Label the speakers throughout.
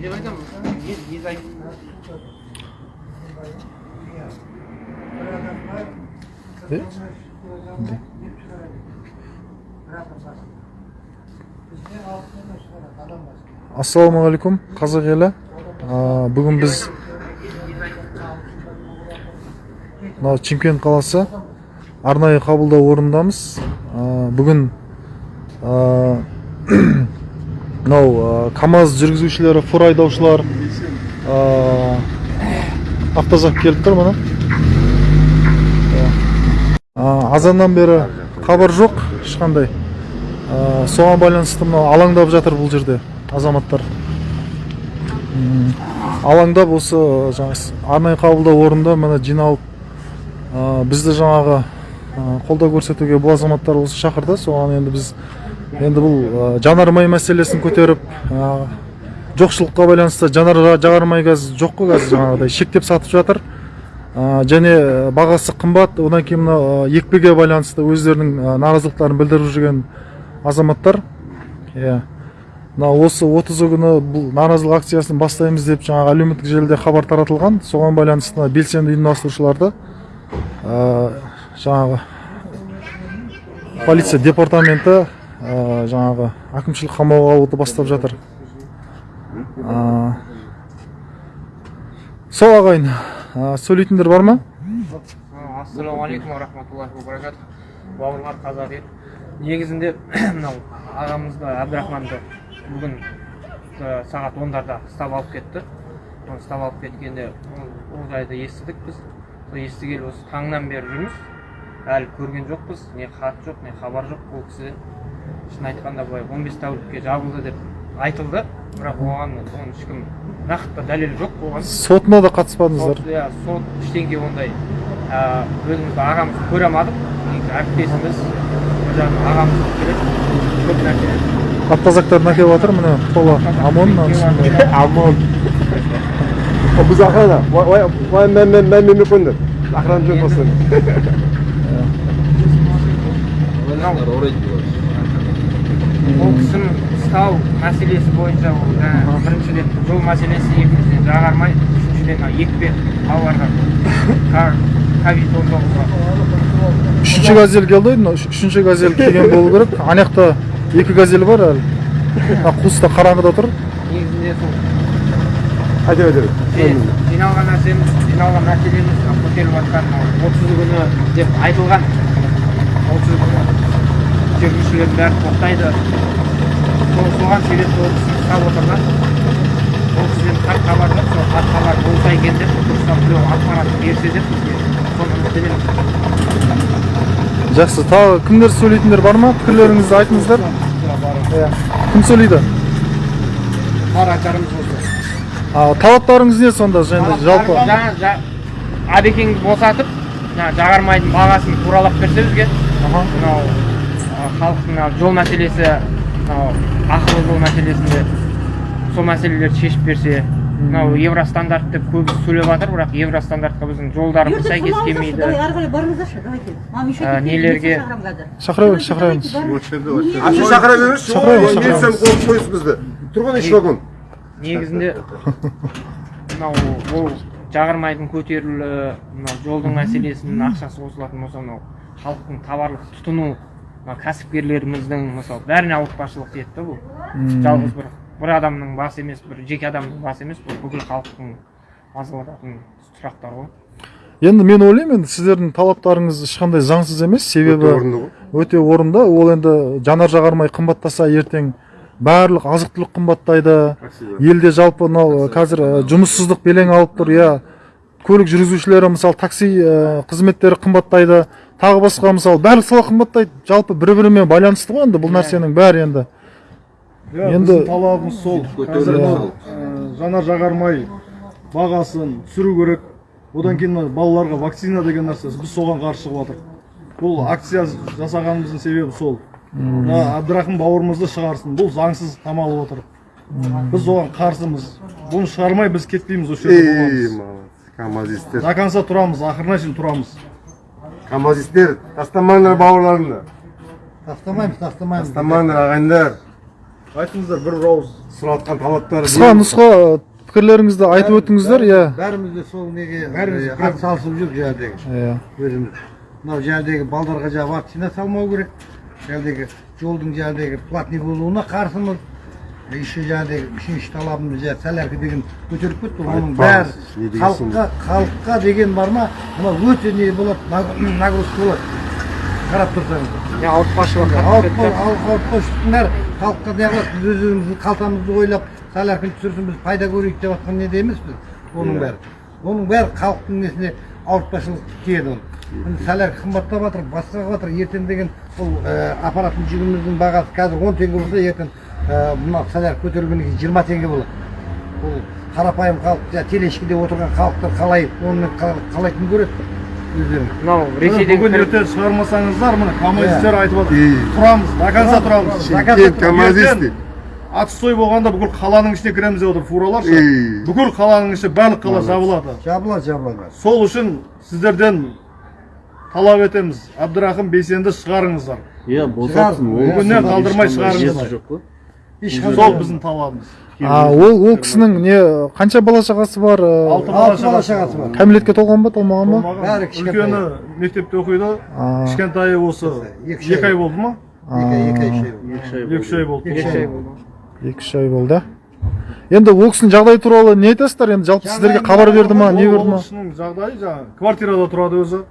Speaker 1: не
Speaker 2: ассалаумағалейкум қазақ елі бүгін біз мынау чимкент қаласы арнайы қабылдау орнындамыз А, бүгін мынау а, камаз жүргізушілері фур айдаушылар а, автозак келіп тұр міне А, азаннан бері хабар жоқ ешқандай. Соған байланысты мынау алаңдап жатыр бұл жерде азаматтар. Алаңдап осы жаңағы арнайы қабылдау орнында міне жиналып бізді жаңағы қолдау көрсетуге бұл азаматтар осы шақырды. Соған енді біз енді бұл жанармай мәселесін көтеріп жоқшылыққа байланысты жанар жағармай газ жоқ қой қазір жаңағыдай шектеп сатып жатыр. Және бағасы қымбат. Одан кейін мына екпеге байланысты өздерінің наразылықтарын білдіріп жүрген азаматтар. Иә. Мына осы 30 күні бұл наразылық акциясын бастаймыз деп жаңағы әлеуметтік желіде хабар таратылған. Соған байланысты белсенді ұйымдастырушыларды жаңағы полиция департаменті жаңағы әкімшілік қамауға алуды бастап жатыр. Ә, сол ағайын ә, сөйлейтіндер бар ма?
Speaker 1: Ассалаумағалейкум рахматуллахи баракату бауырлар қазақ ел негізінде мынау ағамызды әбдірахманды бүгін сағат ондарда ұстап алып кетті. Оны ұстап алып кеткенде ол жайды естідік біз. Сол естігелі осы таңнан бері жүрміз. Әлі көрген жоқпыз. Не хат жоқ не хабар жоқ. Ол кісіден шын айтқанда былай он бес тәулікке жабылды деп айтылды бірақ оған оның ешкім нақты дәлел жоқ оған
Speaker 2: сотына да қатыспадыңыздар
Speaker 1: сот иә сот ештеңе ондай өзімізді ағамызды көре алмадық негізі әріптесіміз бір жағынан ағамыз болып келеді көп нәрсе
Speaker 2: автозактарын әкеліп жатыр міне тола омон
Speaker 3: ОМОН. Biz охрана. Ko'ndir. Охрана жоқ.
Speaker 1: Ол кісінің ұстау мәселесі бойынша ол жаңағы біріншіден жол мәселесі екіншіден жағармай үшіншіден мына екпе балаларға ковид он тоғызға.
Speaker 2: Үшінші газель келді ғой үшінші газель келген болу керек. Ана жақта екі газель бар әлі. Мына қуыста қараңғыда тұр.
Speaker 1: Негізінде сол.
Speaker 3: Айта бер.
Speaker 1: Жи- жиналған нәрсеміз жиналған мәселеміз көтеріліп жатқан отыз күні деп айтылған. Отыз күні. Жүргізушілердің бәрі тоқтайды соған себепті ол кісіні ұстап отырған ол кісіден хат хабар жоқ сол хат хабар болса екен деп дұрыстап біреу ақпарат берсе деп бізге соны үміттенеміз
Speaker 2: жақсы. Тағы кімдер сөйлейтіндер бар ма? Пікірлеріңізді айтыңыздар. Иә. Кім сөйлейді?
Speaker 1: Бар айтарымыз осы
Speaker 2: талаптарыңыз не сонда? Және жалпы?
Speaker 1: әбекеңді босатып жаңа жағармайдың бағасын туралап берсе бізге. Мынау халықтың жол мәселесі мынау ақылы жол мәселесінде сол мәселелерді шешіп берсе мынау евростандарт деп көбісі сөйлеп жатыр бірақ евростандартқа біздің жолдарымыз сәйкес келмейді
Speaker 4: ары қарай барыңыздаршы, давайте. Мам, еще теперь
Speaker 1: нелерге-
Speaker 2: шақыра беріңіз шақыра беріңіз
Speaker 3: А shu chaqira berish.
Speaker 2: Chaqiraveramiz, chaqiraveramiz.
Speaker 3: Militsiya qo'yib qo'ysiz bizni. Turg'un ish vagon.
Speaker 1: негізінде мынау бұл жағармайдың көтерілуі мынау жолдың мәселесінің ақшасы қосылатын болса мынау халықтың товарлық тұтыну кәсіпкерлеріміздің мысалы бәріне ауыртпашылық тиеді да бұл жалғыз бір бір адамның басы емес бір жеке адамның басы емес бұл бүкіл халықтың мазалататын сұрақтар ғой.
Speaker 2: Енді мен ойлаймын енді сіздердің талаптарыңыз ешқандай заңсыз емес. Себебі
Speaker 3: Өте орынды ғой.
Speaker 2: өте орынды. Ол енді жанар жағармай қымбаттаса ертең барлық азық түлік қымбаттайды елде жалпы мынау қазір жұмыссыздық белең алып тұр иә. көлік жүргізушілері мысалы такси қызметтері қымбаттайды. Тағы басқа мысалы барлық сала қымбаттайды. Жалпы бір бірімен байланысты ғой енді бұл нәрсенің бәрі енді.
Speaker 5: Иә
Speaker 2: Енді-
Speaker 5: талабымыз сол. Қазір жанар жағармай бағасын түсіру керек. Одан кейін мына балаларға вакцина деген нәрсе біз соған қарсы шығып жатырмық бұл акция жасағанымыздың себебі сол. Мына әбдірахым бауырымызды шығарсын. Бұл заңсыз қамалып отыр біз оған қарсымыз. Бұны шығармай біз кетпейміз осы жерде боламыз. до конца тұрамыз ақырына шейін тұрамыз.
Speaker 3: Kamazistler. Тастамаңдар бауырларымды.
Speaker 6: Тастамаймыз, тастамаймыз.
Speaker 3: Тастамаңдар ағайындар.
Speaker 5: айтыңыздар бір ауыз
Speaker 3: сұратқан талаптары
Speaker 2: қысқа нұсқа пікірлеріңізді айтып өтіңіздер иә
Speaker 6: бәріміз де сол неге
Speaker 5: Бәріміз
Speaker 6: е, атсалысып жүрік жаңағыдегі
Speaker 2: иә
Speaker 6: өзіміз мынау жаңағыдегі балдарға жаңағы вакцина салмау керек жаңағыдегі жолдың жаңағыдегі платный болуына қарсымыз еще жаңағыдегі үшінші талабымыз жаңағы солярка деген көтеріп кетті ғой. оның бәрі
Speaker 3: не
Speaker 6: халыққа халыққа деген бар ма мынау өте не болады наг- нагрузка болады қарап тұрсаңыз
Speaker 1: ауыртпашылық
Speaker 6: ауыртпашылықтың бәрі халыққа неғылады біз өз өзіміздің қалтамызды ойлап солярканы түсірсін біз пайда көрейік деп жатқан неде емеспіз оның бәрі оның бәрі халықтың несіне ауыртпашылық тиеді ол солярка қымбаттап жатыр басқа жатыр ертең деген бұл апаратын жүгіміздің бағасы қазір он теңге болса ертең мына солярка көтерілгеннен кейін жиырма теңге болады бұл қарапайым халық жаңағы телешкеде отырған халықтар қалай оны қа- қалай күн көреді өздерің
Speaker 1: мынау ресейден
Speaker 5: бүгін ертең шығармасаңыздар міне коммунистер айтып жатыр тұрамыз до конца тұрамыз.
Speaker 3: коммунисты.
Speaker 5: Отстой болғанда бүкіл қаланың ішіне кіреміз деп отыр фуралар бүкіл қаланың іші барлық қала жабылады.
Speaker 6: Жабылады жабылады
Speaker 5: сол үшін сіздерден талап етеміз. Әбдірахым бейсенді шығарыңыздар.
Speaker 3: Иә
Speaker 6: босатсын,
Speaker 5: бүгіннен қалдырмай шығарыңыздар.
Speaker 6: ешқандай
Speaker 5: сол біздің талабымыз
Speaker 2: а ол ол кісінің не қанша бала шағасы бар э,
Speaker 5: алты бала
Speaker 6: шағасы бар.
Speaker 2: кәмелетке толған ба толмаған ба?
Speaker 6: Бәрі кішкентай.
Speaker 5: үлкені мектепте оқиды. Кішкентайы осы
Speaker 6: Екі үш ай.
Speaker 5: болды. ма?
Speaker 6: Екі
Speaker 5: үш ай болды.
Speaker 1: Екі ай болды.
Speaker 2: Екі үш ай болды. енді ол кісінің жағдайы туралы не айтасыздар? Енді жалпы сіздерге хабар берді ма не
Speaker 5: ол
Speaker 2: берді ма?
Speaker 5: кісінің жағдайы жаңағы квартирада тұрады өзі.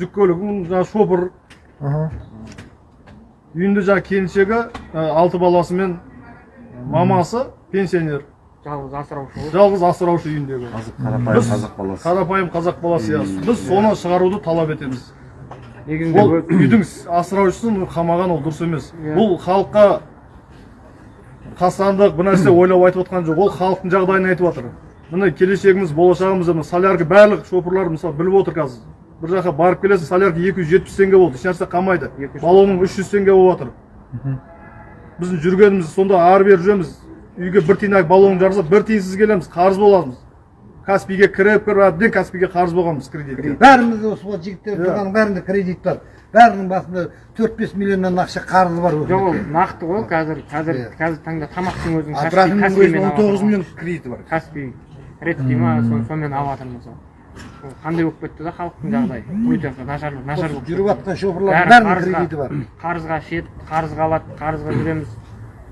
Speaker 5: Жүк көлігін жаңағы шопыр. Үйінде жаңағы келіншегі ә, алты баласымен мамасы пенсионер.
Speaker 1: Жалғыз асыраушы
Speaker 5: жалғыз асыраушы үйіндегі.
Speaker 3: Қарапайым қазақ баласы.
Speaker 5: қарапайым қазақ баласы иә біз соны шығаруды талап етеміз.
Speaker 1: Негізінде
Speaker 5: ол үйдің асыраушысын қамаған ол дұрыс емес.
Speaker 1: Иә.
Speaker 5: бұл халыққа қастандық бір нәрсе ойлап айтып отқан жоқ. Ол халықтың жағдайын айтып жатыр міне келешегіміз болашағымыз мына солярка барлық шопырлар мысалы біліп отыр қазір. Бір жаққа барып келесің солярка екі жүз жетпіс теңге болды. Ешнәрсе қалмайды баллоның үш жүз теңге болып жатыр біздің жүргеніміз сонда ары бері жүреміз. Үйге бір тиын баллон жарса бір тиынсыз келеміз қарыз боламыз. Каспийге кіріп кіріп әбден каспийге қарыз болғанбыз кредитке.
Speaker 6: Бәрімізде осы вот жігіттер
Speaker 5: Иә.
Speaker 6: тұрғанның бәрінде кредит бар. Бәрінің басында төрт бес миллионнан ақша қарызы бар
Speaker 1: жоқ ол нақты ғой қазір қазір
Speaker 6: Иә.
Speaker 1: қазір таңда тамақтың
Speaker 6: өзінің он тоғыз миллион кредиті бар.
Speaker 1: Каспий редкий ма сонымен алып жатырмыз ғой қандай болып кетті да халықтың жағдайы? Өте нашар нашар болып
Speaker 6: жүріп жатқан шоферлардың
Speaker 1: бәрі
Speaker 6: бәрінің
Speaker 1: қарызға
Speaker 6: кредиті бар.
Speaker 1: қарызға ішеді қарызға алады қарызға жүреміз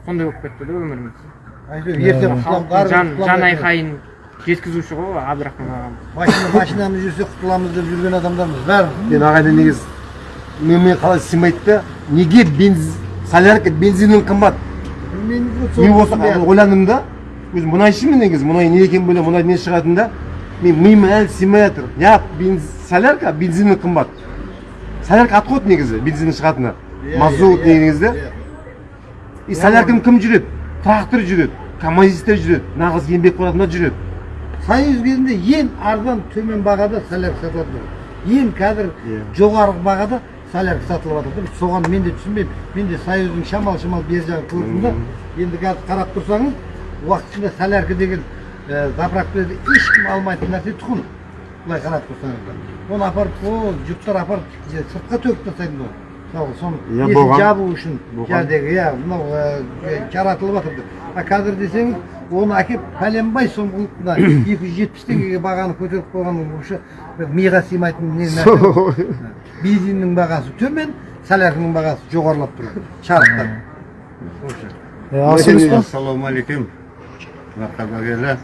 Speaker 1: сондай болып кетті да өміріміз.
Speaker 6: Әйтеуір ертең
Speaker 1: жан айқайын жеткізуші ғой абдрахман ағамыз.
Speaker 6: Машина машинамыз жүрсе құтыламыз деп жүрген адамдармыз бәрі
Speaker 3: мен ағайын негізі менімен қалай сыймайды да неге бензин солярка бензиннен қымбат?
Speaker 6: Мен
Speaker 3: мен осы ойландым да өзім мұнайшымын негізі мұнай не екенін білемін мұнай не шығатынын да. Мен миыма әлі сыймай жатыр. Неғып солярка бензиннен қымбат. Солярка қой негізі бензиннен шығатыны. Мазут негізі. и солярканы кім жүреді? Трактор жүреді коммунисттер жүреді нағыз еңбекқор адамдар жүреді.
Speaker 6: Союз кезінде ең арзан төмен бағада солярка сатылатын ең қазір
Speaker 3: Иә.
Speaker 6: жоғарғы бағада солярка сатылып жатыр да. Соған мен де түсінбеймін. Мен де союздың шамал шамал бер жағын көрдім да. Енді қазір қарап тұрсаңыз уақытында солярка деген ә, заправкаларда ешкім алмайтын нәрсе тұқым былай қарап тұрсаңыздар оны апарып о жүктер апарып сыртқа төгіп тастайды ғой мысалы соны
Speaker 3: Иә,
Speaker 6: жабу үшін. Жаңағыдегі иә мынау ә, жаратылып жатыр деп. А қазір десеңіз оны әкеліп пәленбай сом мына екі жүз жетпіс теңгеге бағаны көтеріп қойған вообще бір миға сыймайтын не нәрсе. Бензиннің бағасы төмен солярканың бағасы жоғарылап тұр. Шарықтап
Speaker 7: ассалаумағалейкум қазақ елі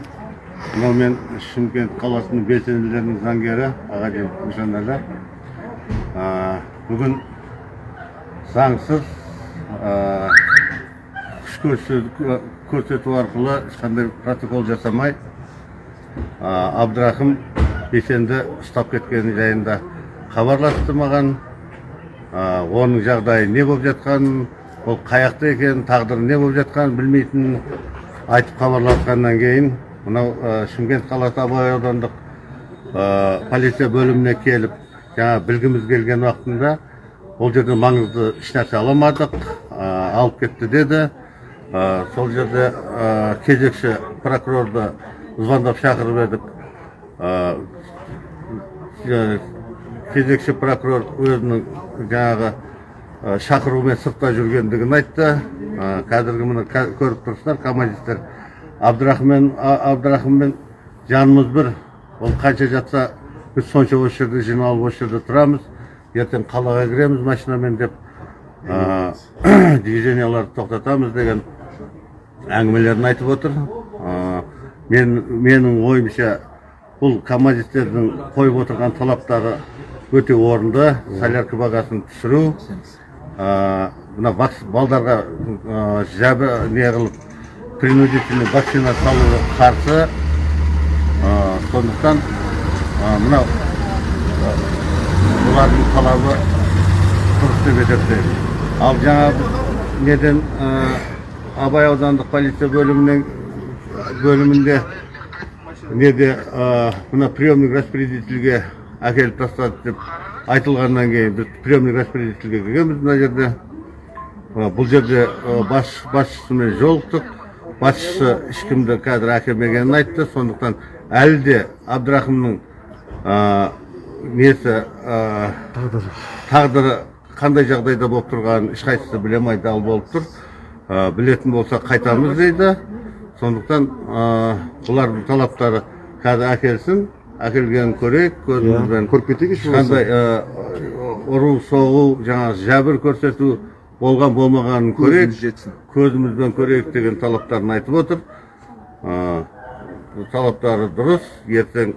Speaker 7: мынау мен шымкент қаласының белсенділерінің заңгері ағаден нышанәлі бүгін заңсыз күш көрсету, арқылы ешқандай протокол жасамай а, абдрахым бейсенді ұстап кеткені жайында хабарласты маған. Оның жағдайы не болып жатқанын ол қаяқта екенін тағдыры не болып жатқанын білмейтінін айтып хабарласқаннан кейін мынау ә, шымкент қаласы абай аудандық ә, полиция бөліміне келіп жаңа білгіміз келген уақытында ол жерде маңызды ешнәрсе ала алмадық ә, алып кетті деді. Сол жерде кезекші прокурорды звондап шақырып едік. Кезекші прокурор өзінің жаңағы шақырумен сыртта жүргендігін айтты. Қазіргі міне көріп тұрсыздар камазистер абдрахмен абдрахыммен жанымыз бір. Ол қанша жатса біз сонша осы жерде жиналып осы жерде тұрамыз. Ертең қалаға кіреміз машинамен деп движенияларды тоқтатамыз деген әңгімелерін айтып отыр. Мен менің ойымша бұл камазистердің қойып отырған талаптары өте орынды. Солярка бағасын түсіру мына вакс- балдарға жәбі не қылып принудительный вакцина салуға қарсы сондықтан мынау бұлардың талабы дұрыс деп есептеймін. Ал жаңағы неден абай аудандық полиция бөлімінің бөлімінде неде мына приемник распределительге әкеліп тастады деп айтылғаннан кейін біз приемник распределительге кіргенбіз мына жерде. Бұл жерде бас, басшысымен жолықтық. Басшысы ешкімді қазір әкелмегенін айтты. Сондықтан әлі де абдрахымның ә, несі ә, тағдыры. қандай жағдайда болып тұрғанын ешқайсысы біле алмай дал болып тұр. Ә, білетін болса қайтамыз дейді. Сондықтан бұлардың талаптары қазір әкелсін. Әкелгенін көрейік көзімізбен
Speaker 3: көріп кетейік еш
Speaker 7: ешқандай ұру соғу жаңағы жәбір көрсету болған болмағанын көрейік. көзімізбен көрейік деген талаптарын айтып отыр. Ә, талаптары дұрыс. Ертең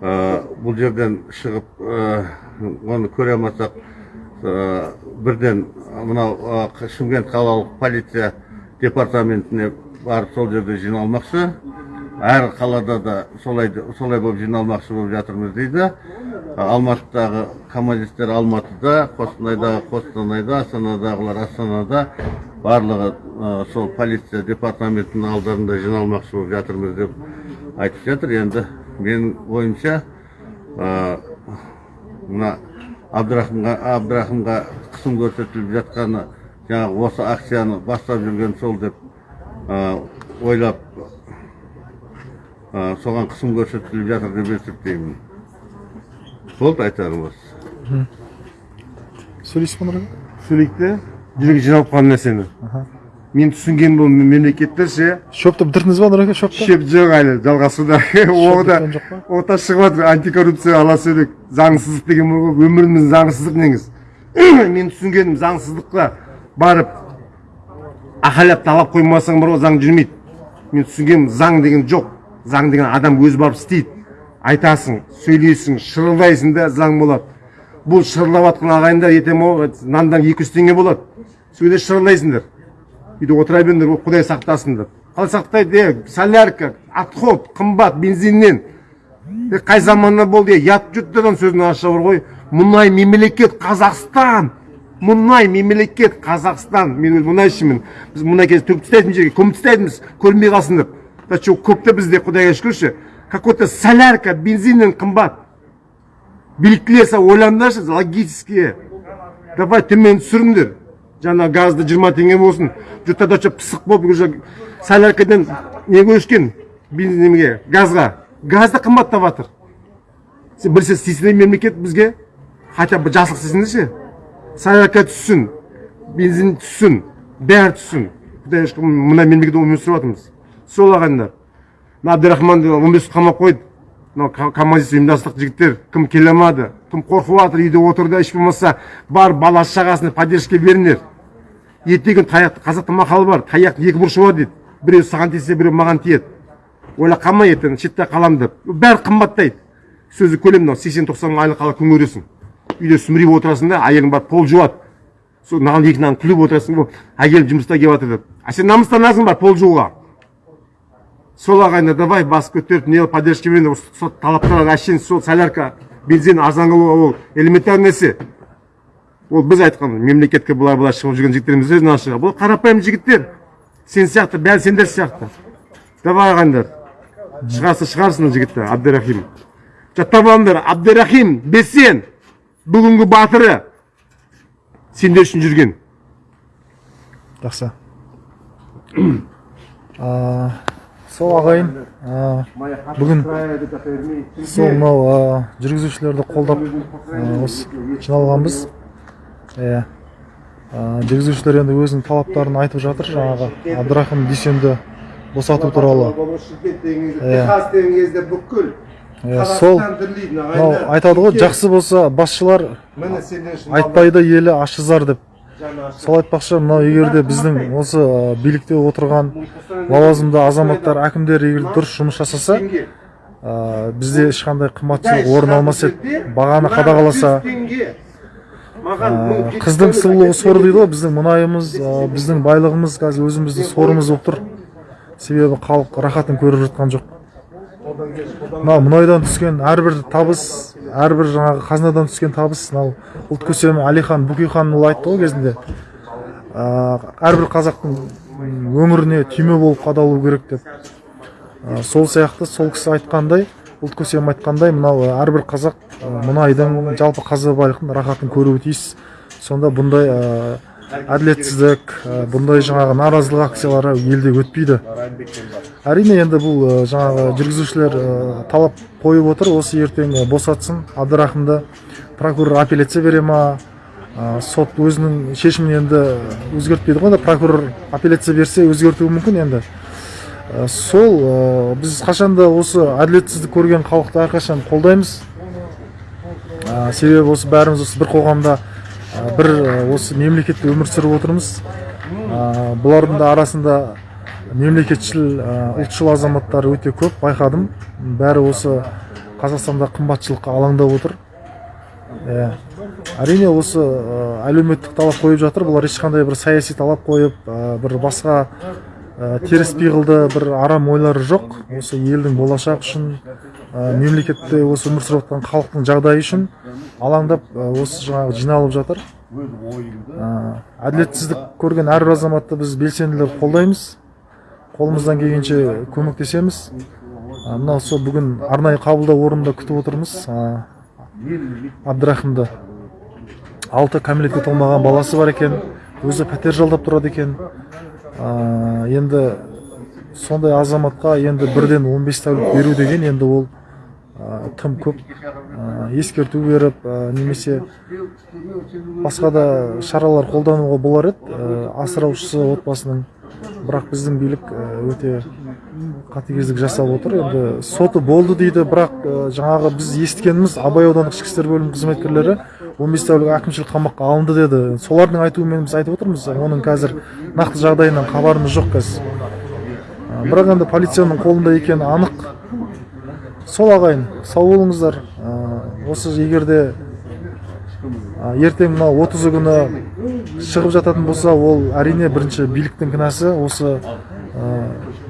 Speaker 7: ә, бұл жерден шығып ә, оны көре алмасақ бірден мынау шымкент қалалық полиция департаментіне барып сол жерде жиналмақшы. Әр қалада да солай солай болып жиналмақшы болып жатырмыз дейді. Алматыдағы коммунистер алматыда қостанайдағы қостанайда астанадағылар астанада барлығы сол полиция департаментінің алдарында жиналмақшы болып жатырмыз деп айтып жатыр. Енді менің ойымша ә, мына абдрахымға абдрахымға қысым көрсетіліп жатқаны жаңағы осы акцияны бастап жүрген сол деп ойлап соған қысым көрсетіліп жатыр деп есептеймін. Болды айтарым осы
Speaker 2: сөйлейсіз ба нұр аға?
Speaker 3: сөйлейік жүрек жиналып қалған нәрсені мен түсінгенім бұл мемлекеттер ше
Speaker 2: шөпті бітірдіңіз ба нұр аға шөпті
Speaker 3: шеп жоқ әлі жалғасуда
Speaker 2: жоқ па?
Speaker 3: ота шығып жатыр антикоррупция ала сөйлек заңсыздық деген бар ғой өміріміз заңсыздық негіз мен түсінгенім заңсыздыққа барып ақайлап талап қоймасаң бар ғой заң жүрмейді мен түсінгенім заң деген жоқ заң деген адам өзі барып істейді айтасың сөйлейсің шырылдайсың да заң болады. Бұл шырылдап жатқан ағайындар ертең ол нандан екі жүз теңге болады. Сөйле шырылдайсыңдар. Үйде отыра беріңдер құдай сақтасын деп қалай сақтайды е солярка отход қымбат бензиннен. Е, қай заманда болды е ұят жұрттардан сөзін аша бар ғой. Мұнай мемлекет қазақстан. Мұнай мемлекет қазақстан. Мен өзі мұнайшымын біз мұнай кезде төгіп тастайтын жерге көміп тастайтынбыз көрінбей қалсын деп. Че көп та бізде құдайға шүкірші какой то солярка бензиннен қымбат биліктілер ойлаңдаршы логические давай төмен түсіріңдер. Жаңа газды жиырма теңге болсын. Жұрттарда че пысық болып уже соляркадан неге өскен бензинге газға. Газ да қымбаттап жатыр сен бір сен істейсің мемлекет бізге хотя бы жасық істесеңдерші солярка түссін бензин түссін бәрі түссін. Мына мемлекетте өмір сүріп сол ағайындар. Мына әбдірахманды он бес қамап қойды. Мынау коммунист ұйымдастық жігіттер кім келе алмады кім қорқып жатыр үйде отырды еш болмаса бар баласы шағасына поддержка беріңдер. Ертеңгі таяқты қазақта мақал бар таяқтың екі бұрышы бар дейді. Біреу саған тисе біреу маған тиеді. Ойлап қалма ертең шетте қаламын деп. Бәрі қымбаттайды. Сөзі көлем мынау сексен тоқсан мың айлық ала күн көресің үйде сүмірейіп отырасың да әйелің барып пол жуады. Сол маған екі нан күліп отырасың әйелім жұмыста келіп жатыр деп. А сен намыстанасың бар пол жууға. Сол ағайындар давай бас көтеріп не поддержкамен сол талаптарға әшейін сол солярка бензин арзан қылуға ол элементарный нәрсе. Ол біз айтқан мемлекетке былай былай шығып жүрген жігіттеріміз өз нашыға бұл қарапайым жігіттер. Сен сияқты бәрі сендер сияқты. Давай ағайындар шығарса шығарсын жігіттер абдырахим. Жаттап алыңдар абдырахим бесен бүгінгі батыры. Сендер үшін жүрген.
Speaker 2: Жақсы. сол ағайын бүгін сол мынау жүргізушілерді қолдап осы жиналғанбыз. Иә жүргізушілер енді өзінің талаптарын айтып жатыр жаңағы. Абдрахым дүйсенді босату туралы.
Speaker 3: Бүкіл
Speaker 2: сол мынау айтады ғой жақсы болса басшылар айтпайды елі ашызар деп. Сол айтпақшы мынау егер де біздің осы билікте отырған лауазымды азаматтар әкімдер егер дұрыс жұмыс жасаса ә, бізде ешқандай қымбатшылық орын алмас еді бағаны қадағаласа ә, қыздың сұлулығы сор дейді ғой біздің мұнайымыз ә, біздің байлығымыз қазір өзіміздің сорымыз болып тұр. Себебі халық рахатын көріп жатқан жоқ. Мынау мұнайдан түскен әрбір табыс әрбір жаңағы қазынадан түскен табыс мынау ұлт көсемі әлихан бөкейханұлы айтты ғой кезінде. Әрбір қазақтың өміріне түйме болып қадалу керек деп. Сол сияқты сол кісі айтқандай ұлт көсемі айтқандай мынау әрбір қазақ мұнайдың жалпы қазба байлықтың рахатын көруі тиіс. Сонда бұндай әділетсіздік бұндай жаңағы наразылық акциялары елде өтпейді. Әрине енді бұл жаңағы жүргізушілер талап қойып отыр осы ертең босатсын. Абдрахымды прокурор апелляция бере ма? Сот өзінің шешімін енді өзгертпейді ғой прокурор апелляция берсе өзгертуі мүмкін енді. Сол біз қашанда осы әділетсіздік көрген халықты әрқашан қолдаймыз. Себебі осы бәріміз осы бір қоғамда бір осы мемлекетте өмір сүріп отырмыз. Бұлардың да арасында мемлекетшіл ұлтшыл азаматтар өте көп байқадым. Бәрі осы қазақстанда қымбатшылыққа алаңдап отыр. Иә әрине осы әлеуметтік талап қойып жатыр. Бұлар ешқандай бір саяси талап қойып бір басқа теріс пиғылды бір арам ойлары жоқ. Осы елдің болашағы үшін мемлекетте осы өмір сүріп жатқан халықтың жағдайы үшін алаңдап осы жаңағы жиналып жатыр. Әділетсіздік көрген әрбір азаматты біз белсенділер қолдаймыз. Қолымыздан келгенше көмектесеміз. Мынау сол бүгін арнайы қабылдау орнында күтіп отырмыз. Ә, абдрахымды. Алты кәмелетке толмаған баласы бар екен. Өзі пәтер жалдап тұрады екен. Енді сондай азаматқа енді бірден 15 тәулік беру деген енді ол тым көп ескерту беріп немесе басқа да шаралар қолдануға болар еді асыраушысы отбасының. Бірақ біздің билік өте қатыгездік жасап отыр. Енді соты болды дейді бірақ жаңағы біз естігеніміз абай аудандық ішкі істер бөлімінің қызметкерлері 15 тәулік әкімшілік қамаққа алынды деді. Солардың айтуымен біз айтып отырмыз оның қазір нақты жағдайынан хабарымыз жоқ қазір. Бірақ енді полицияның қолында екені анық. Сол ағайын сау болыңыздар. Ә, осы егер де ә, ертең мына отызы күні шығып жататын болса ол әрине бірінші биліктің кінәсі осы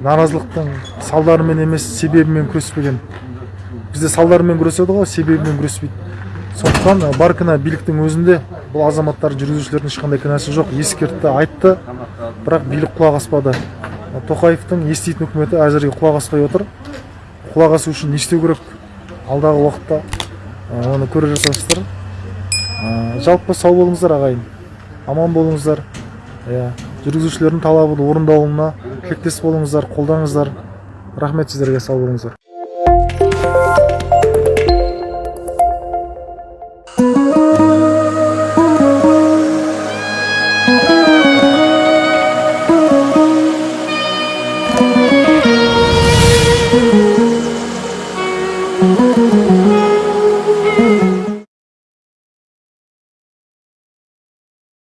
Speaker 2: наразылықтың салдарымен емес себебімен күреспеген. Бізде салдарымен күреседі ғой себебімен күреспейді. Сондықтан бар кінә биліктің өзінде бұл азаматтар жүргізушілердің ешқандай кінәсі жоқ ескертті айтты. Бірақ билік құлақ аспады. Тоқаевтың еститін үкіметі әзірге құлақ аспай отыр. Құлақ асу үшін не істеу керек алдағы уақытта оны көре жатарсыздар жалпы сау болыңыздар ағайын. Аман болыңыздар. Иә жүргізушілердің талабы орындалуына тілектес болыңыздар қолдаңыздар. Рахмет сіздерге сау болыңыздар.